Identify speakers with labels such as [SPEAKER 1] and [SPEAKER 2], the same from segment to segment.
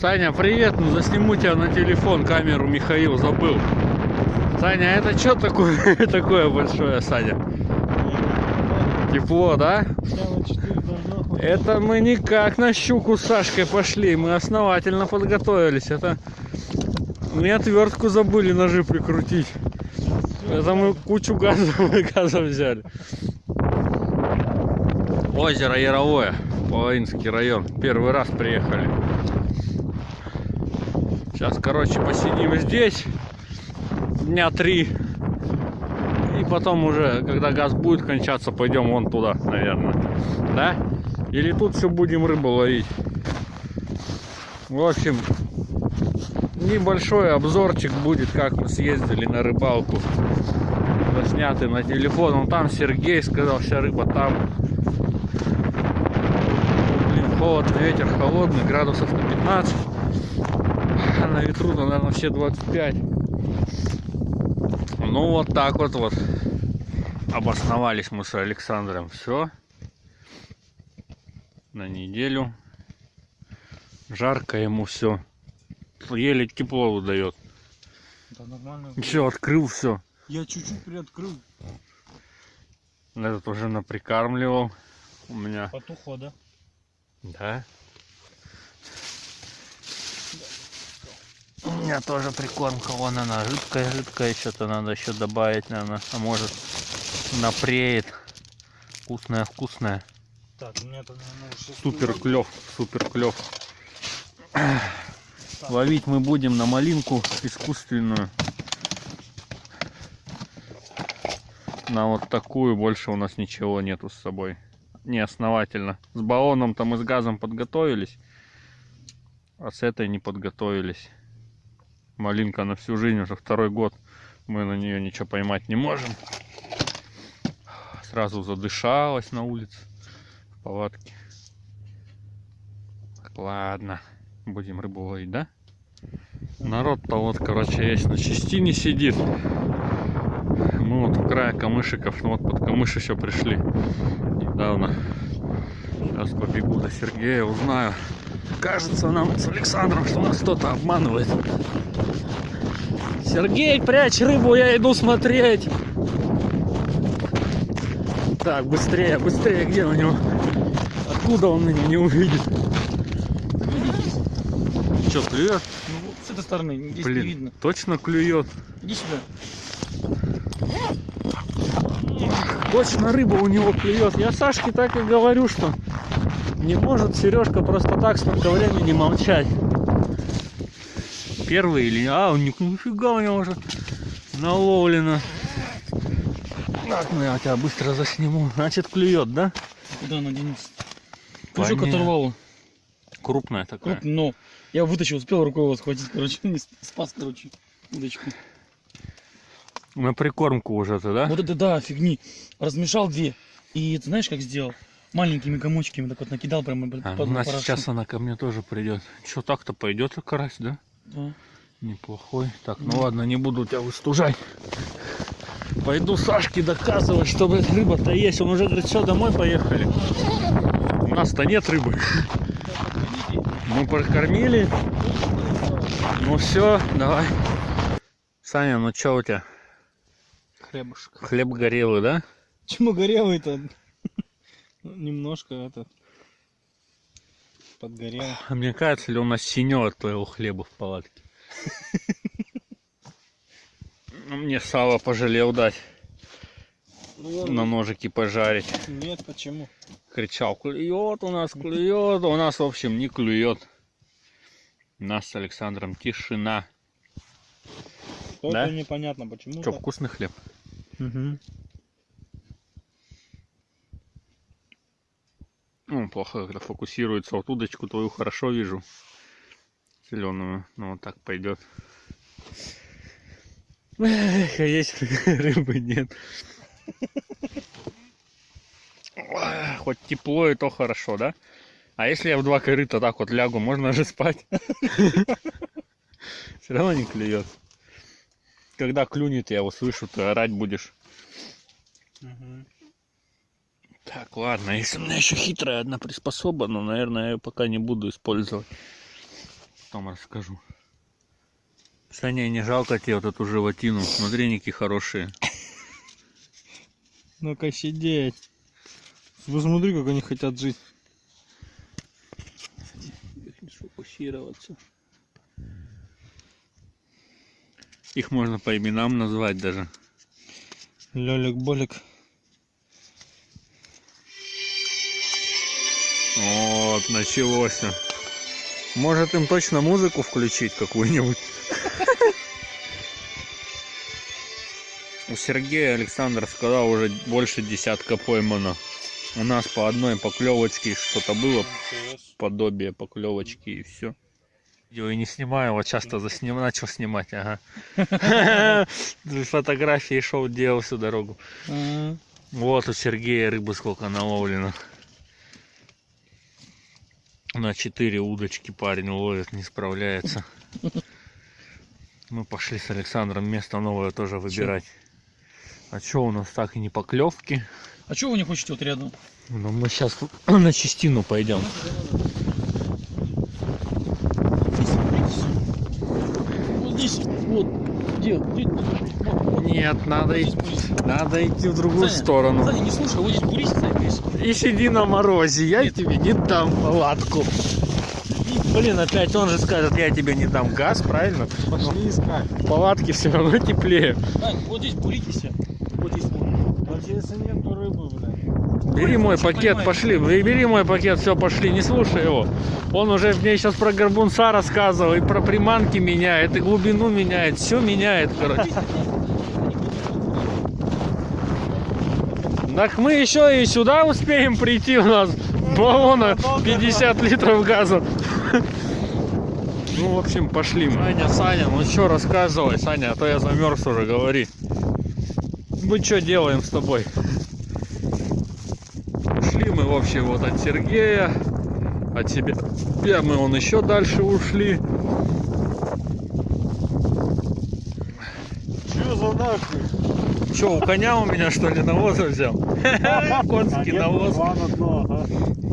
[SPEAKER 1] Саня, привет, ну засниму тебя на телефон, камеру Михаил забыл. Саня, это что такое, такое большое, Саня? Тепло, да? Это мы никак на щуку с Сашкой пошли, мы основательно подготовились. Это мы отвертку забыли ножи прикрутить. Это мы кучу газов, газов взяли. Озеро Яровое, Половинский район. Первый раз приехали. Сейчас, короче, посидим здесь дня три. И потом уже, когда газ будет кончаться, пойдем вон туда, наверное. Да? Или тут все будем рыбу ловить. В общем, небольшой обзорчик будет, как мы съездили на рыбалку. Заснятый на телефон. Он там Сергей сказал, вся рыба там. Блин, холодно, ветер холодный, градусов на 15. На ветру, наверное, все 25. Ну вот так вот вот обосновались мы с Александром. Все. На неделю. Жарко ему все. Еле тепло выдает.
[SPEAKER 2] Да нормально.
[SPEAKER 1] Все, открыл все.
[SPEAKER 2] Я чуть-чуть приоткрыл.
[SPEAKER 1] Этот уже наприкармливал. У меня.
[SPEAKER 2] Потухло, да?
[SPEAKER 1] Да. Меня тоже прикормка, вон она жидкая, жидкая, что-то надо еще добавить, наверное, а может напреет. Вкусная, вкусная.
[SPEAKER 2] Так, у меня там, наверное.
[SPEAKER 1] Супер клев, супер клев. Ловить мы будем на малинку искусственную. На вот такую больше у нас ничего нету с собой. Не основательно. С баллоном там и с газом подготовились. А с этой не подготовились. Малинка на всю жизнь, уже второй год. Мы на нее ничего поймать не можем. Сразу задышалась на улице. В палатке. Так, ладно. Будем рыбу ловить, да? Народ-то вот, короче, есть на частине сидит. Мы вот у края камышиков, ну вот под камыш еще пришли недавно. Сейчас побегу до Сергея, узнаю. Кажется нам с Александром, что нас кто-то обманывает. Сергей, прячь рыбу, я иду смотреть. Так, быстрее, быстрее, где у него? Откуда он меня не увидит? Что, клюет?
[SPEAKER 2] Ну, вот с этой стороны, здесь
[SPEAKER 1] Блин,
[SPEAKER 2] не видно.
[SPEAKER 1] точно клюет.
[SPEAKER 2] Иди сюда.
[SPEAKER 1] Точно рыба у него клюет. Я Сашке так и говорю, что не может Сережка просто так столько времени молчать. Первый или... А, он ни- нифига у него уже наловлено. Так, ну я тебя быстро засниму. Значит, клюет, да?
[SPEAKER 2] Куда она денется? Кружок
[SPEAKER 1] Понятно.
[SPEAKER 2] оторвал.
[SPEAKER 1] Крупная такая.
[SPEAKER 2] Круп, но я вытащил, успел рукой его схватить, короче, не сп- спас, короче, удочку.
[SPEAKER 1] На прикормку уже ты, да?
[SPEAKER 2] Вот это да, фигни. Размешал две. И ты знаешь, как сделал? Маленькими комочками так вот накидал прямо под
[SPEAKER 1] А,
[SPEAKER 2] под
[SPEAKER 1] ну,
[SPEAKER 2] порошок.
[SPEAKER 1] сейчас она ко мне тоже придет. Что так-то пойдет карась, да?
[SPEAKER 2] Да.
[SPEAKER 1] Неплохой. Так, ну
[SPEAKER 2] Мгм.
[SPEAKER 1] ладно, не буду тебя выстужать. Пойду Сашке доказывать, что блядь, рыба-то есть. Он уже говорит, все, домой поехали. У нас-то нет рыбы. Мы прокормили. Ну все, давай. Саня, ну что у тебя?
[SPEAKER 2] Хлебушек.
[SPEAKER 1] Хлеб горелый, да?
[SPEAKER 2] Чему горелый-то? Немножко это подгорел.
[SPEAKER 1] А мне кажется, ли у нас синего от твоего хлеба в палатке? Ну, Мне сало пожалел дать,
[SPEAKER 2] Ну,
[SPEAKER 1] на ножики пожарить.
[SPEAKER 2] Нет, почему?
[SPEAKER 1] кричал, клюет у нас, клюет, у нас, в общем, не клюет. У нас с Александром тишина.
[SPEAKER 2] Только
[SPEAKER 1] Да?
[SPEAKER 2] непонятно, почему.
[SPEAKER 1] Что, вкусный хлеб?
[SPEAKER 2] Угу.
[SPEAKER 1] Ну, плохо, когда фокусируется. Вот удочку твою хорошо вижу. Зеленую. Ну, вот так пойдет. Эх, а есть рыбы нет. Хоть тепло и то хорошо, да? А если я в два корыта так вот лягу, можно же спать? Все равно не клюет. Когда клюнет, я услышу, ты орать будешь. Так, ладно, если у меня еще хитрая одна приспособа, но, наверное, я ее пока не буду использовать. Потом расскажу. Саня, не жалко тебе вот эту животину. Смотриники хорошие.
[SPEAKER 3] Ну-ка сидеть. Посмотри, как они хотят жить.
[SPEAKER 1] сфокусироваться. Их можно по именам назвать даже.
[SPEAKER 3] Лёлик-болик.
[SPEAKER 1] Вот, началось. Может им точно музыку включить какую-нибудь? У Сергея Александр сказал уже больше десятка поймано. У нас по одной поклевочке что-то было, подобие поклевочки и все. Видео и не снимаю, вот часто засним... начал снимать, ага. Фотографии шел, делал всю дорогу. Вот у Сергея рыбы сколько наловлено. На 4 удочки парень ловит, не справляется. Мы пошли с Александром место новое тоже выбирать. А что у нас так и не поклевки?
[SPEAKER 2] А чего вы не хотите вот рядом?
[SPEAKER 1] Ну мы сейчас на частину пойдем.
[SPEAKER 2] Вот здесь, вот, где, где, вот, вот.
[SPEAKER 1] Нет, надо,
[SPEAKER 2] Здесь
[SPEAKER 1] идти- надо идти в другую
[SPEAKER 2] Саня,
[SPEAKER 1] сторону.
[SPEAKER 2] Саня, не слушай, вот здесь бурись, Саня, здесь.
[SPEAKER 1] И сиди на морозе, я тебе не дам палатку. Блин, опять он же скажет, я тебе не дам газ, правильно?
[SPEAKER 3] Пошли искать.
[SPEAKER 1] В палатке все равно теплее.
[SPEAKER 2] Сань, вот здесь буритесь. Вот здесь вот.
[SPEAKER 3] Даже если нету рыбы, блядь.
[SPEAKER 1] Бери мой пакет,
[SPEAKER 2] понимаешь?
[SPEAKER 1] пошли. Бе- Бери мой пакет, все, пошли, не слушай его. Он уже мне сейчас про горбунца рассказывал, и про приманки меняет, и глубину меняет, все меняет, короче. Так мы еще и сюда успеем прийти, у нас баллона 50 литров газа. Ну, в общем, пошли мы. Саня, Саня, ну что рассказывай, Саня, а то я замерз уже, говори. Мы что делаем с тобой? Ушли мы, в общем, вот от Сергея, от себя. Я, мы он еще дальше ушли.
[SPEAKER 3] Че за нахуй?
[SPEAKER 1] Че, у коня у меня что ли навоза взял? Конский навоз.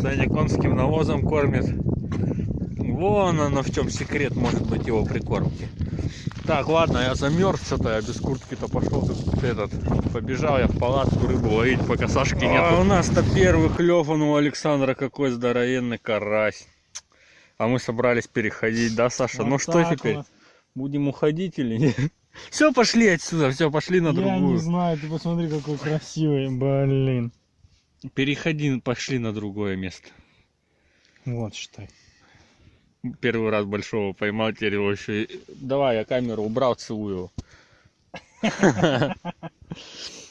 [SPEAKER 1] Саня конским навозом кормит. Вон оно в чем секрет может быть его прикормки. Так, ладно, я замерз, что-то я без куртки-то пошел этот. Побежал я в палатку рыбу ловить, пока Сашки нет. А у нас-то первый клев, он у Александра какой здоровенный карась. А мы собрались переходить, да, Саша? ну
[SPEAKER 3] Вот
[SPEAKER 1] что
[SPEAKER 3] так
[SPEAKER 1] теперь?
[SPEAKER 3] вот.
[SPEAKER 1] Будем уходить или нет? Все, пошли отсюда, все, пошли на
[SPEAKER 3] Я
[SPEAKER 1] другую.
[SPEAKER 3] не знаю, ты посмотри, какой красивый, блин.
[SPEAKER 1] Переходи, пошли на другое место.
[SPEAKER 3] Вот, считай.
[SPEAKER 1] Первый раз большого поймал, теперь его еще. Давай, я камеру убрал, целую его.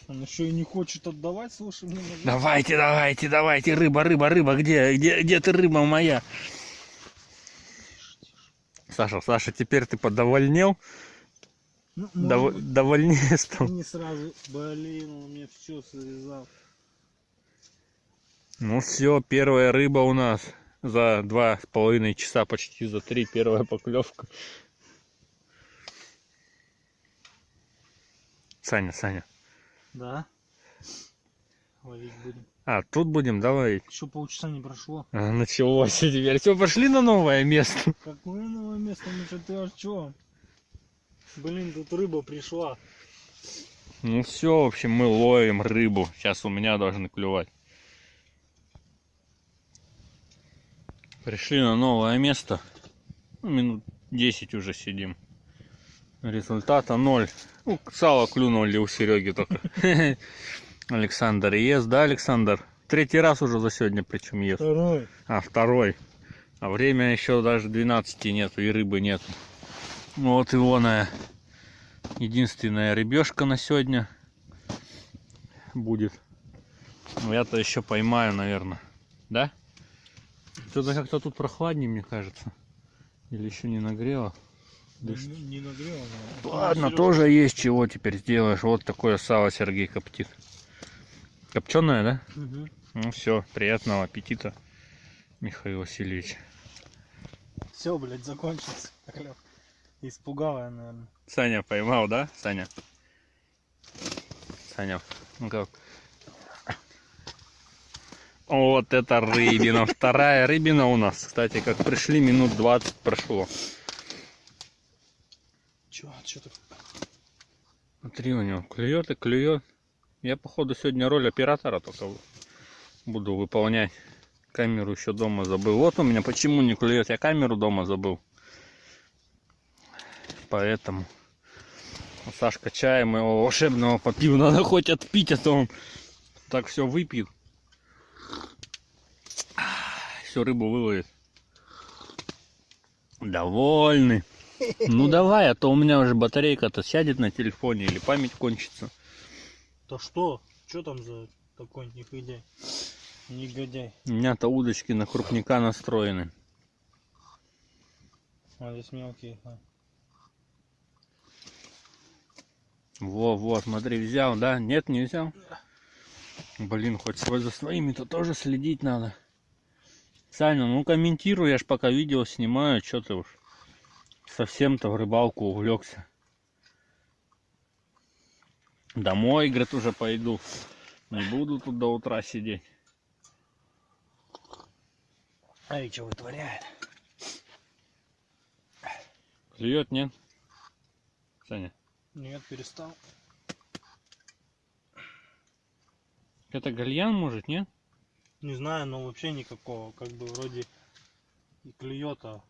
[SPEAKER 3] Он еще и не хочет отдавать, слушай, мне
[SPEAKER 1] Давайте, давайте, давайте, рыба, рыба, рыба, где, где, где ты, рыба моя? Саша, Саша, теперь ты подовольнел?
[SPEAKER 3] Ну,
[SPEAKER 1] Дов-
[SPEAKER 3] может быть,
[SPEAKER 1] довольнее стал?
[SPEAKER 3] не сразу. Блин, он мне все связал.
[SPEAKER 1] Ну все, первая рыба у нас. За два с половиной часа, почти за три, первая поклевка. Саня, Саня.
[SPEAKER 3] Да? Ловить будем.
[SPEAKER 1] А, тут будем, давай.
[SPEAKER 3] Еще полчаса не прошло.
[SPEAKER 1] А, началось теперь. Все, пошли на новое место.
[SPEAKER 3] Какое новое место? Ну что ты о чем? Блин, тут рыба пришла.
[SPEAKER 1] Ну все, в общем, мы ловим рыбу. Сейчас у меня должны клювать. Пришли на новое место. Ну, минут 10 уже сидим. Результата ноль. Ну, сало клюнули у Сереги только. Александр ест, да, Александр? Третий раз уже за сегодня причем ест.
[SPEAKER 3] Второй.
[SPEAKER 1] А, второй. А время еще даже 12 нету, и рыбы нету. Вот и она. Единственная рыбешка на сегодня будет. Ну, я-то еще поймаю, наверное. Да? Что-то как-то тут прохладнее, мне кажется. Или еще не нагрело. Да
[SPEAKER 3] Не, не нагрел, наверное.
[SPEAKER 1] Ладно,
[SPEAKER 3] Серёга,
[SPEAKER 1] тоже есть чего теперь сделаешь. Вот такое сало Сергей коптит. Копченое, да?
[SPEAKER 3] Мгм.
[SPEAKER 1] Ну все, приятного аппетита, Михаил Васильевич.
[SPEAKER 3] Все, блядь, закончился. Испугала я, наверное.
[SPEAKER 1] Саня поймал, да, Саня? Саня, ну как? Вот это рыбина. Вторая рыбина у нас. Кстати, как пришли, минут 20 прошло.
[SPEAKER 2] Чё, чё так?
[SPEAKER 1] Смотри, у него клюет и клюет. Я, походу, сегодня роль оператора только буду выполнять. Камеру еще дома забыл. Вот у меня почему не клюет. Я камеру дома забыл. Поэтому Сашка чая моего волшебного попил. Надо хоть отпить, а то он так все выпьет. Всю рыбу выловит. Довольный. Ну давай, а то у меня уже батарейка-то сядет на телефоне или память кончится.
[SPEAKER 3] Да что? Что там за такой негодяй? Негодяй.
[SPEAKER 1] У меня-то удочки на крупника настроены.
[SPEAKER 3] А здесь мелкие. а.
[SPEAKER 1] Во, во, смотри, взял, да? Нет, не взял? Блин, хоть свой за своими-то тоже следить надо. Саня, ну комментируй, я ж пока видео снимаю, что ты уж совсем-то в рыбалку увлекся. Домой, говорит, уже пойду. Не буду тут до утра сидеть.
[SPEAKER 2] А и что вытворяет?
[SPEAKER 1] Клюет, нет? Саня,
[SPEAKER 3] Нет, перестал.
[SPEAKER 1] это гальян, может, нет?
[SPEAKER 3] Не знаю, но вообще никакого. Как бы вроде и клюет, а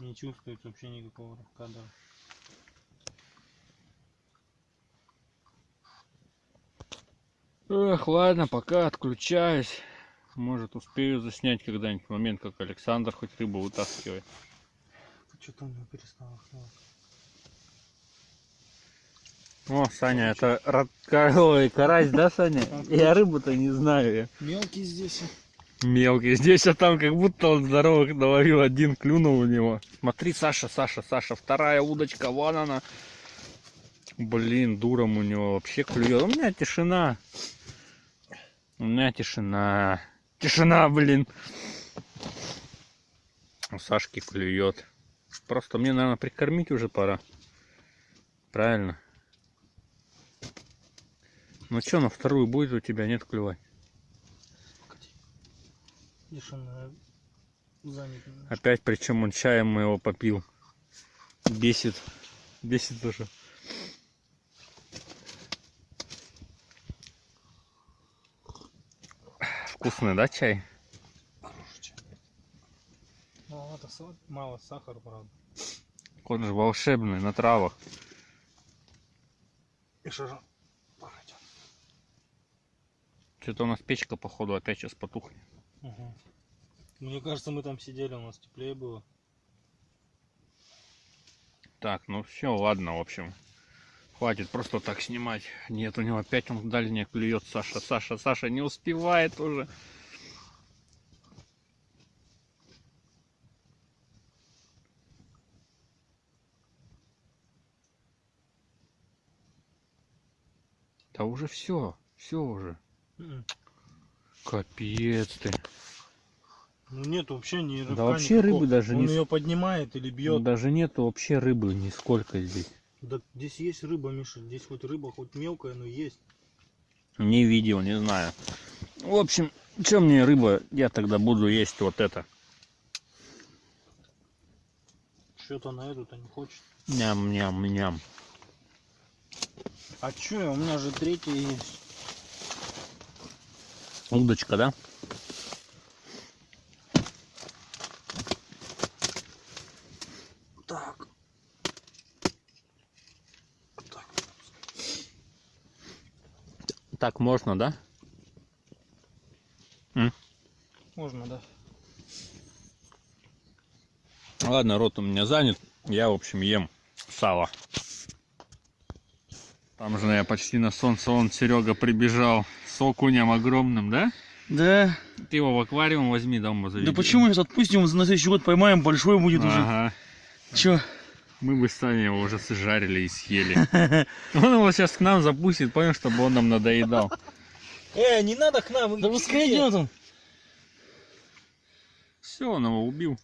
[SPEAKER 3] не чувствует вообще никакого кадра.
[SPEAKER 1] Эх, ладно, пока отключаюсь. Может, успею заснять когда-нибудь момент, как Александр хоть рыбу вытаскивает.
[SPEAKER 3] Что-то у него перестало клевать.
[SPEAKER 1] О, Саня, это раколовый карась, да, Саня? Я рыбу-то не знаю.
[SPEAKER 3] Мелкий здесь.
[SPEAKER 1] Мелкий. Здесь, а там как будто он здоровых наловил, один клюнул у него. Смотри, Саша, Саша, Саша, вторая удочка, вон она. Блин, дуром у него вообще клюет. У меня тишина. У меня тишина. Тишина, блин. У Сашки клюет. Просто мне, наверное, прикормить уже пора. Правильно. Ну что, на вторую будет у тебя нет клювать?
[SPEAKER 3] Видишь, он занят. немножко.
[SPEAKER 1] Опять, причем он чаем моего попил. Бесит. Бесит уже. Вкусный, да, чай?
[SPEAKER 3] Ну, это са- мало сахара, правда.
[SPEAKER 1] Он же волшебный, на травах.
[SPEAKER 3] И что же?
[SPEAKER 1] Что-то у нас печка, походу, опять сейчас потухнет.
[SPEAKER 3] Угу. Мне кажется, мы там сидели, у нас теплее было.
[SPEAKER 1] Так, ну все, ладно, в общем. Хватит просто так снимать. Нет, у него опять он дальний клюет. Саша, Саша, Саша не успевает уже. Да уже все, все уже. Капец ты.
[SPEAKER 3] Ну нет вообще ни рыбка
[SPEAKER 1] Да вообще
[SPEAKER 3] никакого.
[SPEAKER 1] рыбы даже
[SPEAKER 3] Он
[SPEAKER 1] не...
[SPEAKER 3] ее поднимает или бьет.
[SPEAKER 1] Даже нету вообще рыбы нисколько здесь.
[SPEAKER 3] Да здесь есть рыба, Миша. Здесь хоть рыба, хоть мелкая, но есть.
[SPEAKER 1] Не видел, не знаю. В общем, что мне рыба, я тогда буду есть вот это.
[SPEAKER 3] Что-то на эту-то не хочет.
[SPEAKER 1] Ням-ням-ням.
[SPEAKER 3] А чё, у меня же третья есть.
[SPEAKER 1] Удочка, да?
[SPEAKER 3] Так. Так.
[SPEAKER 1] Так можно, да?
[SPEAKER 3] Можно, да.
[SPEAKER 1] Ладно, рот у меня занят. Я, в общем, ем сало. Там же я почти на солнце, он Серега прибежал с окунем огромным, да?
[SPEAKER 2] Да.
[SPEAKER 1] Ты его в аквариум возьми, дома заведи.
[SPEAKER 2] Да почему сейчас отпустим, на следующий год поймаем, большой будет уже.
[SPEAKER 1] Ага.
[SPEAKER 2] Чё?
[SPEAKER 1] Мы бы с Саней его уже сжарили и съели. Он его сейчас к нам запустит, понял, чтобы он нам надоедал.
[SPEAKER 3] Э, не надо к нам.
[SPEAKER 2] Да пускай идет он.
[SPEAKER 1] Все, он его убил.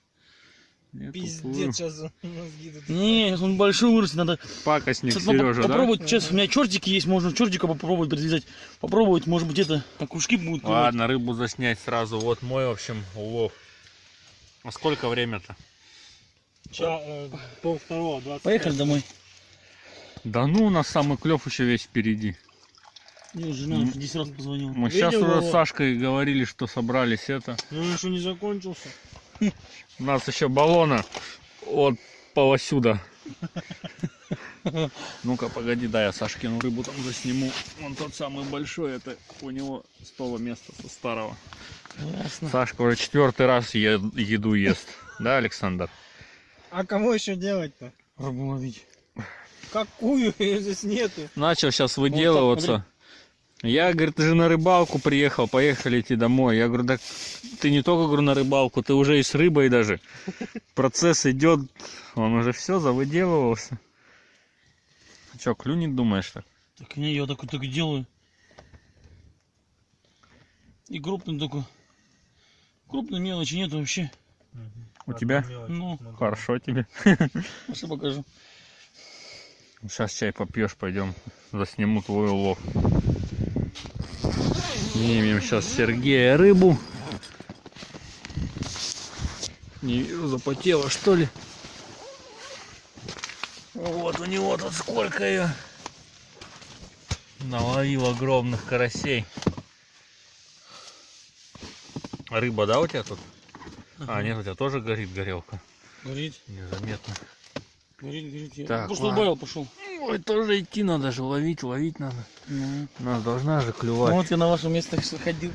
[SPEAKER 1] Нет,
[SPEAKER 3] Пиздец,
[SPEAKER 1] уплыл.
[SPEAKER 3] сейчас мозги тут.
[SPEAKER 2] Не, сейчас он большой вырастет, надо
[SPEAKER 1] Пакостник
[SPEAKER 2] Сейчас
[SPEAKER 1] Сережа, да?
[SPEAKER 2] попробовать. Сейчас у меня чертики есть, можно чертика попробовать подвязать. Попробовать, может быть, это, на кружки будут. клевать.
[SPEAKER 1] Ладно, рыбу заснять сразу. Вот мой, в общем, улов. А сколько время-то?
[SPEAKER 3] Ча, э, пол второго, 20.
[SPEAKER 2] Поехали домой.
[SPEAKER 1] Да ну, у нас самый клев еще весь впереди.
[SPEAKER 2] Мне жена
[SPEAKER 1] М.
[SPEAKER 2] уже 10 раз позвонила.
[SPEAKER 1] Мы сейчас
[SPEAKER 3] Видел
[SPEAKER 1] уже
[SPEAKER 3] его?
[SPEAKER 1] с Сашкой говорили, что собрались это.
[SPEAKER 3] Ну, он еще не закончился.
[SPEAKER 1] У нас еще баллона от полосюда. Ну-ка, погоди, да, я Сашкину рыбу там засниму. Он тот самый большой, это у него с того места, со старого.
[SPEAKER 2] Ясно.
[SPEAKER 1] Сашка уже четвертый раз е- еду ест. Да, Александр?
[SPEAKER 3] А кого еще делать-то?
[SPEAKER 2] Рыбу ловить.
[SPEAKER 3] Какую? Её здесь нету.
[SPEAKER 1] Начал сейчас выделываться. Я, говорит, ты же на рыбалку приехал, поехали идти домой. Я говорю, да ты не только говорю, на рыбалку, ты уже и с рыбой даже. Процесс идет, он уже все завыделывался. Че, клюнет, думаешь так?
[SPEAKER 2] Так не, я так вот так и делаю. И крупный только. Крупной мелочи нет вообще.
[SPEAKER 1] У тебя?
[SPEAKER 2] Ну,
[SPEAKER 1] Хорошо тебе.
[SPEAKER 2] Пошли покажу.
[SPEAKER 1] Сейчас чай попьешь, пойдем засниму твой улов. Снимем сейчас Сергея рыбу. Не вижу, запотела что ли. Вот у него тут сколько ее. Наловил огромных карасей. Рыба, да, у тебя тут? А, нет, у тебя тоже горит горелка.
[SPEAKER 2] Горит,
[SPEAKER 1] Незаметно.
[SPEAKER 2] горит, горит. Я
[SPEAKER 1] Так,
[SPEAKER 2] просто убавил, пошел.
[SPEAKER 1] Ой, тоже идти надо же, ловить, ловить надо.
[SPEAKER 2] Ну.
[SPEAKER 1] Нас должна же
[SPEAKER 2] Ну,
[SPEAKER 1] клювать.
[SPEAKER 2] вот я на вашем месте ходил.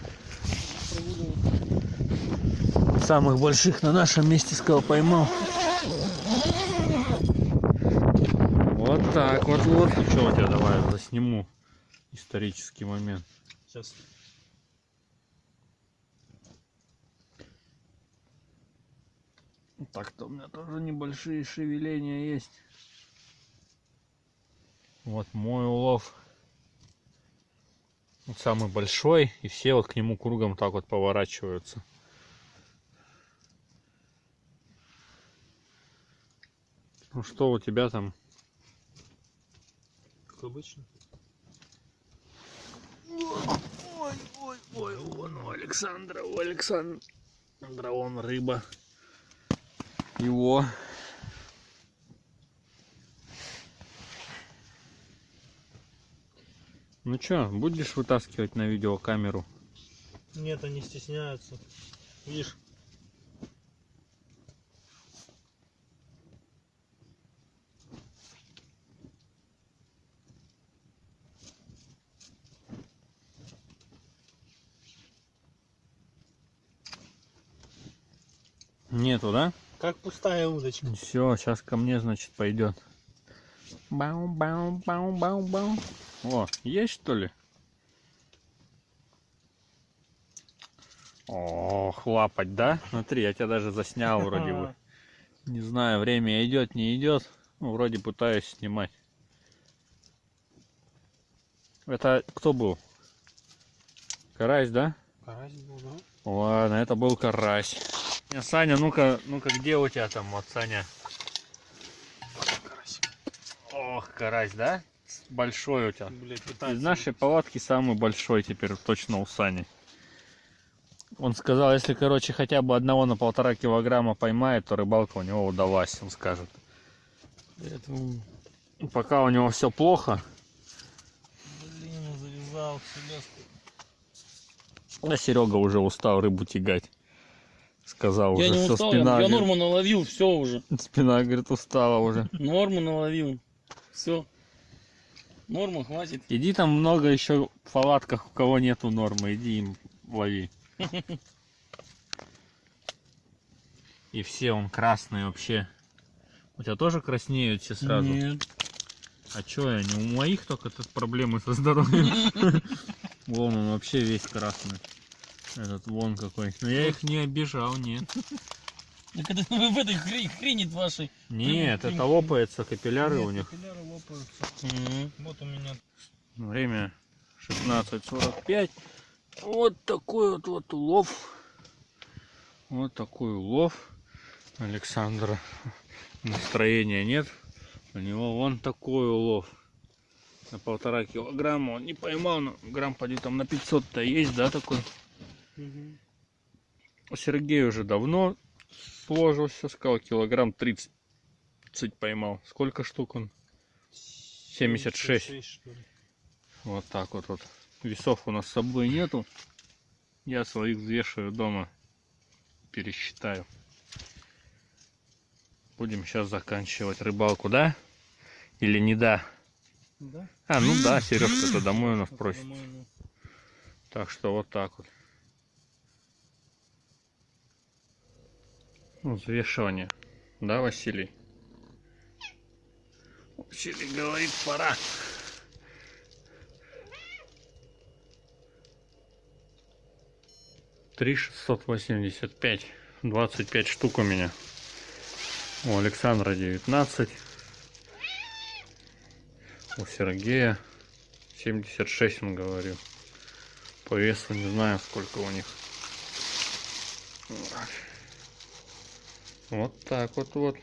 [SPEAKER 1] Самых больших на нашем месте сказал поймал. Вот так вот вот. Что у тебя давай засниму исторический момент.
[SPEAKER 3] Сейчас.
[SPEAKER 1] Так-то у меня тоже небольшие шевеления есть. Вот мой улов. Вот самый большой, и все вот к нему кругом так вот поворачиваются. Ну что у тебя там?
[SPEAKER 3] Как обычно.
[SPEAKER 1] Ой, ой, ой, вон у Александра, у Александра вон рыба. Его. Ну чё, будешь вытаскивать на видеокамеру?
[SPEAKER 3] Нет, они стесняются. Видишь?
[SPEAKER 1] Нету, да?
[SPEAKER 3] Как пустая удочка.
[SPEAKER 1] Все, сейчас ко мне, значит, пойдет. Бау, О, есть что ли? Ох, лапать, да? Смотри, я тебя даже заснял вроде бы. Не знаю, время идет, не идет. Ну, вроде пытаюсь снимать. Это кто был? Карась, да?
[SPEAKER 3] Карась был, да?
[SPEAKER 1] Ладно, это был карась. Не, Саня, ну-ка, ну-ка, где у тебя там, вот, Саня?
[SPEAKER 3] Карась.
[SPEAKER 1] Ох, карась, да? Большой у тебя.
[SPEAKER 3] Пытается.
[SPEAKER 1] Из нашей палатки самый большой теперь точно у Сани. Он сказал, если, короче, хотя бы одного на полтора килограмма поймает, то рыбалка у него удалась, он скажет.
[SPEAKER 2] Поэтому,
[SPEAKER 1] Пока у него все плохо,
[SPEAKER 3] Блин, завязал селезку.
[SPEAKER 1] а Серега уже устал рыбу тягать. Сказал
[SPEAKER 2] я
[SPEAKER 1] уже,
[SPEAKER 2] не устал, я,
[SPEAKER 1] спина,
[SPEAKER 2] я норму наловил, все уже.
[SPEAKER 1] спина, говорит, устала уже.
[SPEAKER 2] Норму наловил. Все. Норма, хватит.
[SPEAKER 1] Иди там много еще в палатках, у кого нету нормы, иди им лови. И все, он красный вообще. У тебя тоже краснеют все сразу?
[SPEAKER 2] Нет.
[SPEAKER 1] А чё я не у моих только тут проблемы со здоровьем. Вон он вообще весь красный. Этот вон какой. Но я их не обижал, нет.
[SPEAKER 2] Так это вы в этой хре- хрени вашей.
[SPEAKER 1] Нет, это лопается капилляры у них.
[SPEAKER 3] Капилляры лопаются.
[SPEAKER 2] Мгм.
[SPEAKER 3] Вот у меня.
[SPEAKER 1] Время 16.45. Вот такой вот, вот улов. Вот такой улов. Александра настроения нет. У него вон такой улов. На полтора килограмма он не поймал, но грамм поди там на 500-то есть, да, такой?
[SPEAKER 3] Мгм.
[SPEAKER 1] Сергей уже давно сложился, сказал, килограмм 30 поймал. Сколько штук он? 76.
[SPEAKER 3] 76, что ли.
[SPEAKER 1] Вот так вот, вот. Весов у нас с собой нету. Я своих взвешиваю дома. Пересчитаю. Будем сейчас заканчивать рыбалку, да? Или не да?
[SPEAKER 3] Да?
[SPEAKER 1] А, ну да, Сережка-то домой у нас просит. Так что вот так вот. Взвешивание. Да, Василий? Василий говорит, пора. Три шестьсот восемьдесят пять. Двадцать пять штук у меня. У Александра девятнадцать. У Сергея 76 он говорил. По весу не знаю, сколько у них. Вот так вот вот.